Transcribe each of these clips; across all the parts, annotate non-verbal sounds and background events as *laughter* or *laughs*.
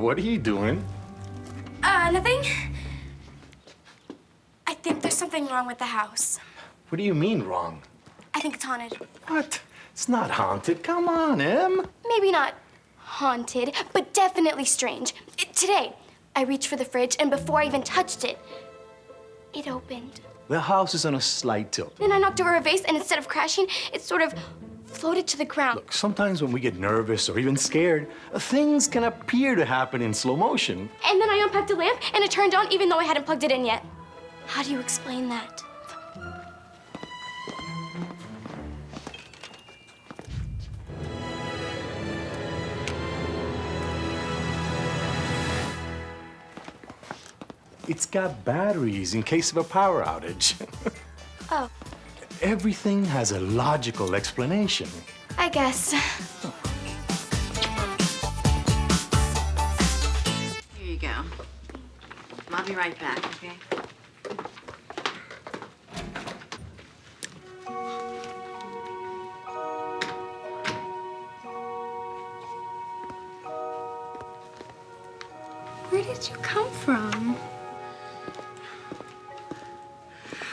what are you doing? Uh, nothing. I think there's something wrong with the house. What do you mean wrong? I think it's haunted. What? It's not haunted. Come on, Em. Maybe not haunted, but definitely strange. It- today, I reached for the fridge, and before I even touched it, it opened. The house is on a slight tilt. Then I knocked over a vase, and instead of crashing, it sort of floated to the ground. Look, sometimes when we get nervous or even scared, things can appear to happen in slow motion. And then I unplugged a lamp, and it turned on even though I hadn't plugged it in yet. How do you explain that? It's got batteries in case of a power outage. *laughs* Oh, Everything has a logical explanation. I guess. Here you go. I'll be right back, okay? Where did you come from?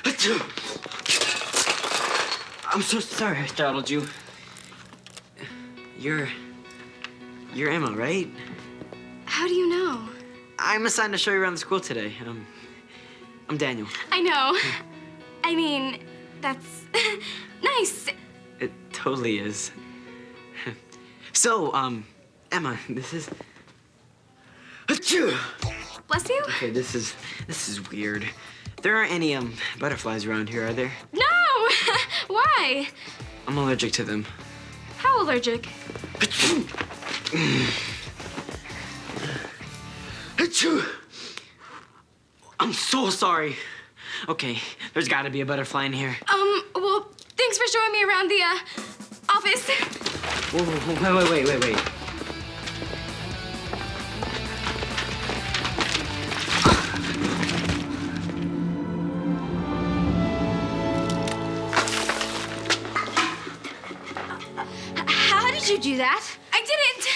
*clears throat* I'm so sorry I startled you. You're... You're Emma, right? How do you know? I'm assigned to show you around the school today. Um, I'm Daniel. I know. I mean, that's *laughs* nice. It totally is. so, um, Emma, this is... Achoo! Bless you. Okay, this is... This is weird. There aren't any, um, butterflies around here, are there? No! Why? I'm allergic to them. How allergic? I'm so sorry. Okay, there's gotta be a butterfly in here. Um, well, thanks for showing me around the, uh, office. Whoa, whoa, whoa, wait, wait, wait, wait. Did you do that? I didn't.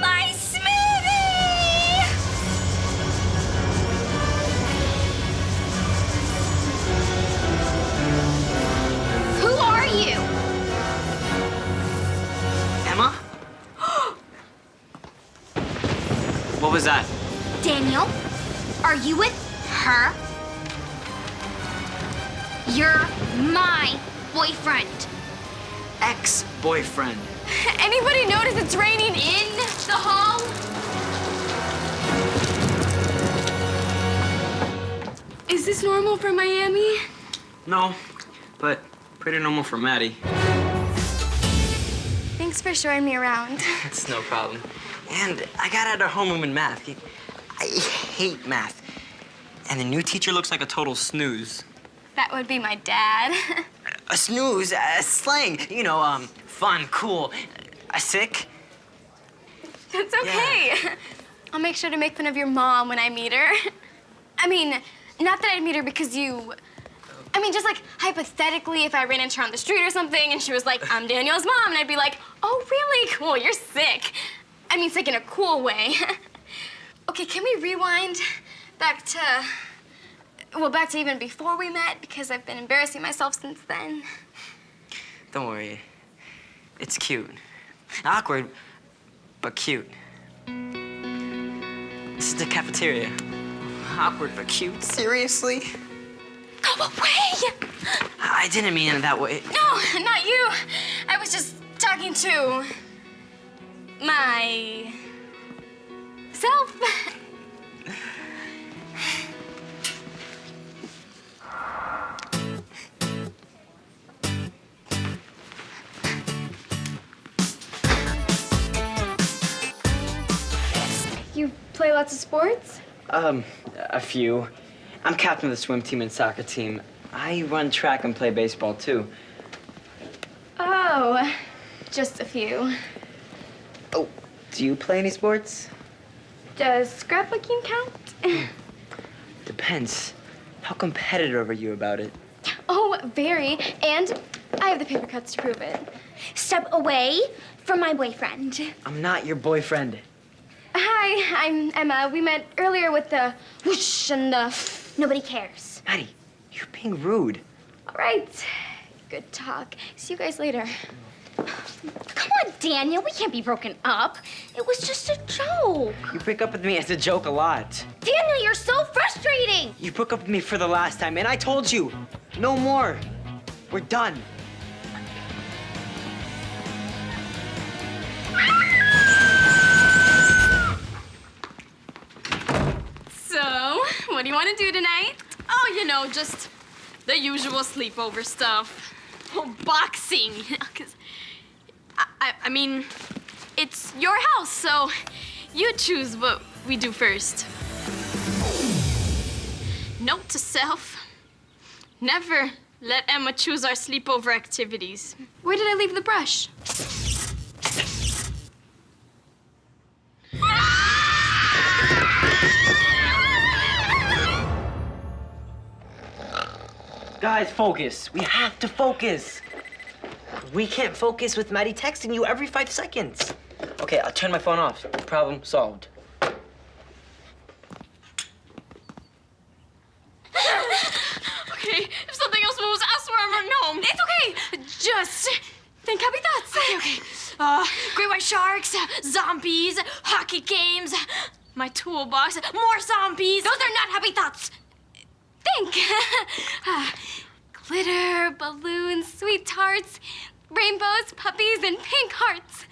My smoothie! Who are you? Emma? *gasps* what was that? Daniel, are you with her? You're my boyfriend. Ex-boyfriend. *laughs* Anybody notice it's raining in the hall? Is this normal for Miami? No, but pretty normal for Maddie. Thanks for showing me around. *laughs* It's no problem. And I got out of homeroom in math. I hate math. And the new teacher looks like a total snooze. That would be my dad. *laughs* A snooze, a slang. You know, um, fun, cool. A sick. That's okay. I'll make sure to make fun of your mom when I meet her. I mean, not that I'd meet her because you. I mean, just like hypothetically, if I ran into her on the street or something and she was like, I'm Daniel's mom, and I'd be like, oh, really? Cool, you're sick. I mean, sick in a cool way. *laughs* okay, can we rewind back to. Well, back to even before we met because I've been embarrassing myself since then. Don't worry. It's cute. Awkward, but cute. This is the cafeteria. Awkward, but cute. Seriously? Go away! I didn't mean it that way. No, not you. I was just talking to my self. Play lots of sports? Um, a few. I'm captain of the swim team and soccer team. I run track and play baseball, too. Oh, just a few. Oh, do you play any sports? Does scrapbooking count? *laughs* Depends. How competitive are you about it? Oh, very. And I have the paper cuts to prove it. step away from my boyfriend. I'm not your boyfriend. Hi, I'm Emma. We met earlier with the whoosh and the nobody cares. Maddie, you're being rude. All right. Good talk. See you guys later. Come on, Daniel. We can't be broken up. It was just a joke. You break up with me as a joke a lot. Daniel, you're so frustrating. You broke up with me for the last time, and I told you, no more. We're done. What do you want to do tonight? Oh, you know, just the usual sleepover stuff. Oh, boxing. *laughs* 'Cause I, I, I mean, it's your house, so you choose what we do first. Note to self never let Emma choose our sleepover activities. Where did I leave the brush? Guys, focus. We have to focus. We can't focus with Maddie texting you every five seconds. Okay, I'll turn my phone off. Problem solved. *laughs* Okay, if something else moves, I swear I'm running home. It's okay. Just think happy thoughts. Okay, okay. Uh, great white sharks, zombies, hockey games, my toolbox, more zombies. Those are not happy thoughts. Think. *laughs* Ah, glitter, balloons, sweet tarts, rainbows, puppies, and pink hearts.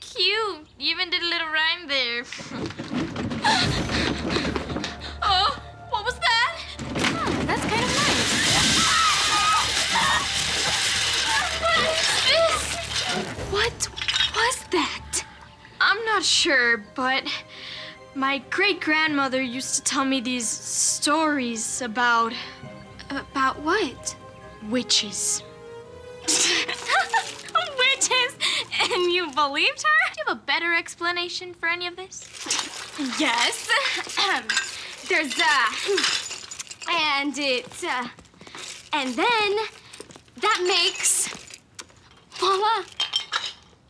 Cute. You even did a little rhyme there. *gasps* oh, what was that? Oh, that's kind of nice. What is *gasps* this? What was that? I'm not sure, but my great grandmother used to tell me these stories about About what? witches. *laughs* Witches. And you believed her? Do you have a better explanation for any of this? Yes. There's uh and it uh and then that makes voila.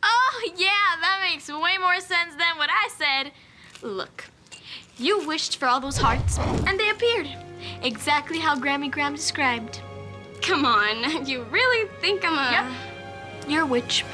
Oh, yeah, that makes way more sense than what I said. Look, you wished for all those hearts, and they appeared. Exactly how Grammy Graham described. Come on. *laughs* You really think I'm a Yep. You're a witch.